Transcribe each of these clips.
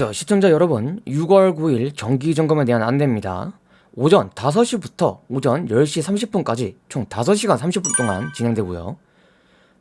안녕하세요 시청자 여러분 6월 9일 정기점검에 대한 안내입니다. 오전 5시부터 오전 10시 30분까지 총 5시간 30분 동안 진행되고요.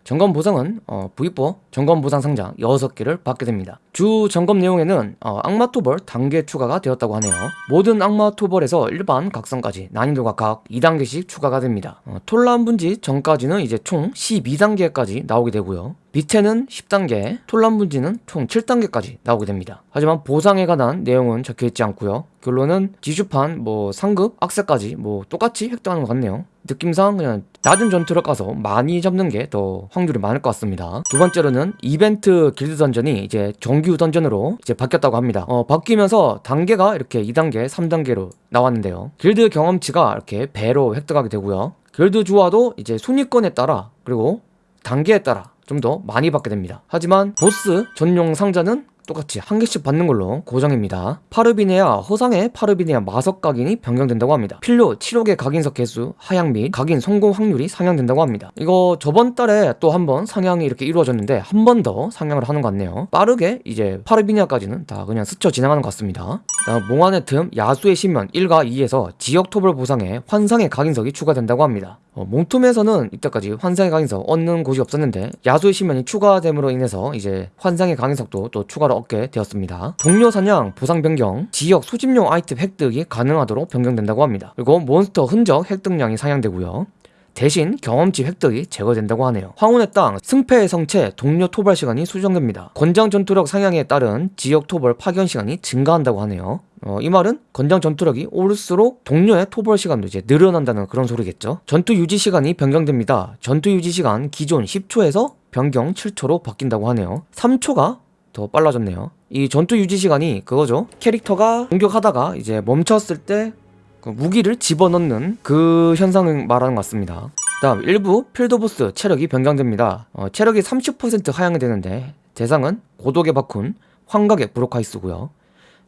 점검 보상은 어, V4 점검 보상 상자 6개를 받게 됩니다. 주 점검 내용에는 어, 악마 토벌 단계 추가가 되었다고 하네요. 모든 악마 토벌에서 일반 각성까지 난이도가 각 2단계씩 추가가 됩니다. 어, 톨란 분지 전까지는 이제 총 12단계까지 나오게 되고요 밑에는 10단계, 톨란 분지는 총 7단계까지 나오게 됩니다. 하지만 보상에 관한 내용은 적혀있지 않고요. 결론은 지주판, 뭐 상급, 악세까지 뭐 똑같이 획득하는 것 같네요. 느낌상 그냥 낮은 전투를 가서 많이 잡는 게 더 확률이 많을 것 같습니다. 두 번째로는 이벤트 길드 던전이 이제 정규 던전으로 이제 바뀌었다고 합니다. 어, 바뀌면서 단계가 이렇게 2단계, 3단계로 나왔는데요. 길드 경험치가 이렇게 배로 획득하게 되고요. 길드 주화도 이제 순위권에 따라 그리고 단계에 따라 좀 더 많이 받게 됩니다. 하지만 보스 전용 상자는 똑같이 한 개씩 받는 걸로 고정입니다. 파르비네아 허상의 파르비네아 마석 각인이 변경된다고 합니다. 필요 치료계 각인석 개수 하향 및 각인 성공 확률이 상향된다고 합니다. 이거 저번 달에 또 한 번 상향이 이렇게 이루어졌는데 한 번 더 상향을 하는 것 같네요. 빠르게 이제 파르비네아까지는 다 그냥 스쳐 지나가는 것 같습니다. 몽환의 틈 야수의 심연 1과 2에서 지역 토벌 보상에 환상의 각인석이 추가된다고 합니다. 어, 몽틈에서는 이때까지 환상의 각인석 얻는 곳이 없었는데 야수의 심연이 추가됨으로 인해서 이제 환상의 각인석도 또 추가로 얻게 되었습니다. 동료 사냥, 보상 변경, 지역 소집용 아이템 획득이 가능하도록 변경된다고 합니다. 그리고 몬스터 흔적 획득량이 상향되고요. 대신 경험치 획득이 제거된다고 하네요. 황혼의 땅, 승패의 성채, 동료 토벌 시간이 수정됩니다. 권장 전투력 상향에 따른 지역 토벌 파견 시간이 증가한다고 하네요. 어, 이 말은 권장 전투력이 오를수록 동료의 토벌 시간도 이제 늘어난다는 그런 소리겠죠. 전투 유지 시간이 변경됩니다. 전투 유지 시간 기존 10초에서 변경 7초로 바뀐다고 하네요. 3초가 더 빨라졌네요. 이 전투 유지 시간이 그거죠. 캐릭터가 공격하다가 이제 멈췄을 때 그 무기를 집어넣는 그 현상을 말하는 것 같습니다. 다음 일부 필드보스 체력이 변경됩니다. 어, 체력이 30% 하향이 되는데 대상은 고독의 바쿤 환각의 브로카이스고요.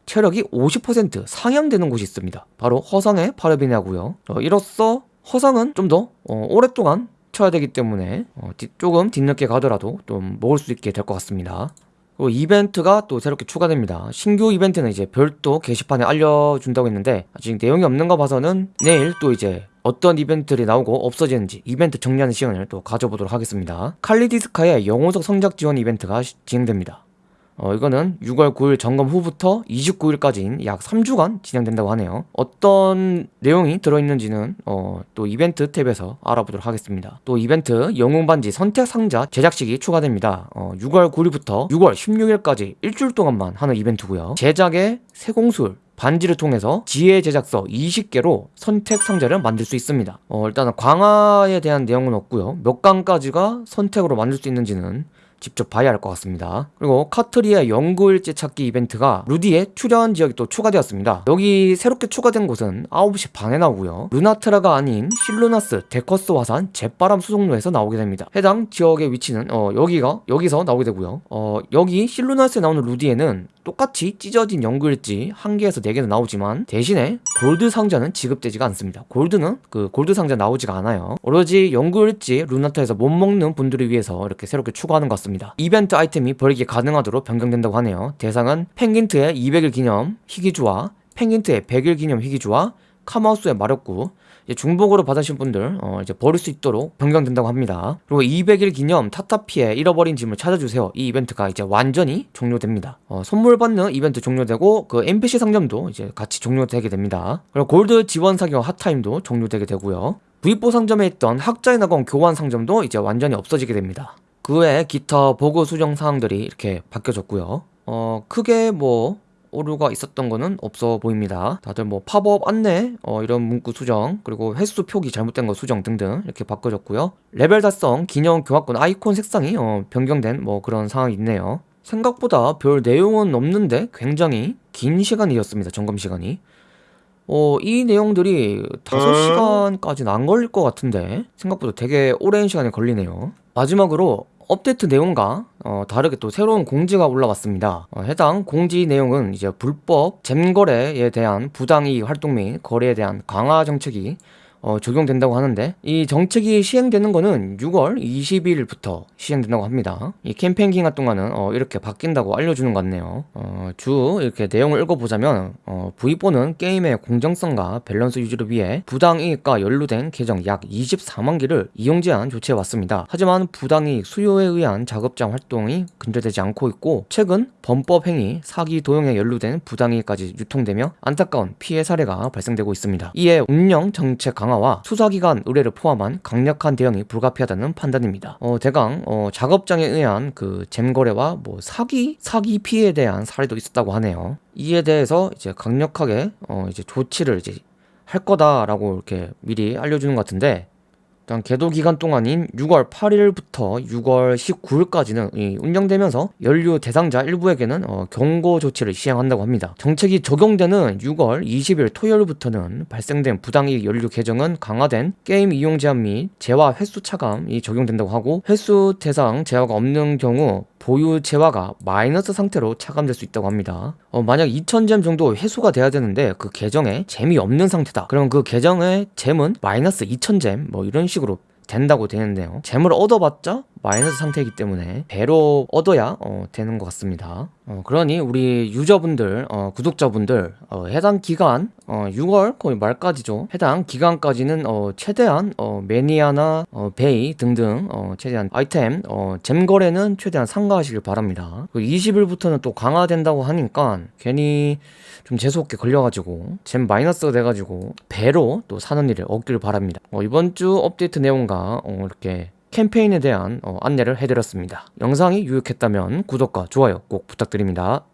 체력이 50% 상향되는 곳이 있습니다. 바로 허상의 파르비네하고요. 어, 이로써 허상은 좀더 어, 오랫동안 쳐야 되기 때문에 어, 조금 뒤늦게 가더라도 좀 먹을 수 있게 될 것 같습니다 그리고 이벤트가 또 새롭게 추가됩니다. 신규 이벤트는 이제 별도 게시판에 알려준다고 했는데 아직 내용이 없는 거 봐서는 내일 또 이제 어떤 이벤트들이 나오고 없어지는지 이벤트 정리하는 시간을 또 가져보도록 하겠습니다. 칼리디스카의 영호석 성적 지원 이벤트가 진행됩니다 어, 이거는 6월 9일 점검 후부터 29일까지인 약 3주간 진행된다고 하네요. 어떤 내용이 들어있는지는 어, 또 이벤트 탭에서 알아보도록 하겠습니다. 또 이벤트 영웅 반지 선택 상자 제작식이 추가됩니다. 어, 6월 9일부터 6월 16일까지 일주일 동안만 하는 이벤트고요. 제작의 세공술 반지를 통해서 지혜 제작서 20개로 선택 상자를 만들 수 있습니다. 어, 일단은 강화에 대한 내용은 없고요. 몇 강까지가 선택으로 만들 수 있는지는 직접 봐야 할 것 같습니다. 그리고 카트리의 연구일지 찾기 이벤트가 루디의 출연 지역이 또 추가되었습니다. 여기 새롭게 추가된 곳은 9시 반에 나오고요. 루나트라가 아닌 실루나스 데커스 화산 잿바람 수송로에서 나오게 됩니다. 해당 지역의 위치는 어, 여기가 여기서 나오게 되고요. 어, 여기 실루나스에 나오는 루디에는 똑같이 찢어진 연구일지 1개에서 4개는 나오지만 대신에 골드 상자는 지급되지가 않습니다. 골드는 그 골드 상자 나오지가 않아요. 오로지 연구일지 루나트라에서 못 먹는 분들을 위해서 이렇게 새롭게 추가하는 것 같습니다 이벤트 아이템이 버리기 가능하도록 변경된다고 하네요. 대상은 펭귄트의 200일 기념 희귀주와 펭귄트의 100일 기념 희귀주와 카마우스의 마력구. 중복으로 받으신 분들 어 이제 버릴 수 있도록 변경된다고 합니다. 그리고 200일 기념 타타피의 잃어버린 짐을 찾아주세요. 이 이벤트가 이제 완전히 종료됩니다. 어 선물 받는 이벤트 종료되고 그 NPC 상점도 이제 같이 종료되게 됩니다. 그리고 골드 지원 사격 핫타임도 종료되게 되고요. V4 상점에 있던 학자의 낙원 교환 상점도 이제 완전히 없어지게 됩니다 그 외에 기타 보고 수정 사항들이 이렇게 바뀌어졌고요. 어 크게 뭐 오류가 있었던 거는 없어 보입니다. 다들 뭐 팝업 안내 어, 이런 문구 수정 그리고 횟수 표기 잘못된 거 수정 등등 이렇게 바꿔줬고요. 레벨 달성 기념 교환권 아이콘 색상이 어, 변경된 뭐 그런 상황이 있네요. 생각보다 별 내용은 없는데 굉장히 긴 시간이었습니다 점검 시간이. 어, 이 내용들이 5시간까지는 안 걸릴 것 같은데 생각보다 되게 오랜 시간이 걸리네요. 마지막으로 업데이트 내용과 어, 다르게 또 새로운 공지가 올라왔습니다. 어, 해당 공지 내용은 이제 불법 잼거래에 대한 부당이익 활동 및 거래에 대한 강화 정책이 어, 적용된다고 하는데 이 정책이 시행되는 거는 6월 20일부터 시행된다고 합니다. 이 캠페인 기간 동안은 어, 이렇게 바뀐다고 알려주는 것 같네요. 어, 주 이렇게 내용을 읽어보자면 어, V4는 게임의 공정성과 밸런스 유지를 위해 부당이익과 연루된 계정 약 24만 개를 이용 제한 조치해 왔습니다. 하지만 부당이익 수요에 의한 자급장 활동이 근절되지 않고 있고 최근 범법 행위, 사기 도용에 연루된 부당이익까지 유통되며 안타까운 피해 사례가 발생되고 있습니다. 이에 운영 정책 강화 와 수사기관 의뢰를 포함한 강력한 대응이 불가피하다는 판단입니다. 어, 대강 어, 작업장에 의한 그 잼거래와 뭐 사기 사기 피해에 대한 사례도 있었다고 하네요. 이에 대해서 이제 강력하게 어, 이제 조치를 이제 할 거다라고 이렇게 미리 알려주는 것 같은데 일단 계도 기간 동안인 6월 8일부터 6월 19일까지는 운영되면서 연료 대상자 일부에게는 어, 경고 조치를 시행한다고 합니다. 정책이 적용되는 6월 20일 토요일부터는 발생된 부당이익 연료 개정은 강화된 게임 이용 제한 및 재화 횟수 차감이 적용된다고 하고 횟수 대상 재화가 없는 경우 보유 재화가 마이너스 상태로 차감될 수 있다고 합니다. 어, 만약 2000잼 정도 회수가 돼야 되는데 그 계정에 잼이 없는 상태다. 그럼 그 계정의 잼은 마이너스 2000잼 뭐 이런 식으로 된다고 되는데요. 잼을 얻어봤자 마이너스 상태이기 때문에 배로 얻어야 어, 되는 것 같습니다. 어, 그러니 우리 유저분들, 어, 구독자분들 어, 해당 기간 어, 6월 거의 말까지죠. 해당 기간까지는 어, 최대한 어, 매니아나 어, 베이 등등 어, 최대한 아이템 어, 잼 거래는 최대한 삼가하시길 바랍니다. 20일부터는 또 강화된다고 하니까 괜히 좀 재수없게 걸려가지고 잼 마이너스가 돼가지고 배로 또 사는 일을 얻기를 바랍니다. 어, 이번 주 업데이트 내용과 어, 이렇게 캠페인에 대한 어, 안내를 해드렸습니다. 영상이 유익했다면 구독과 좋아요 꼭 부탁드립니다.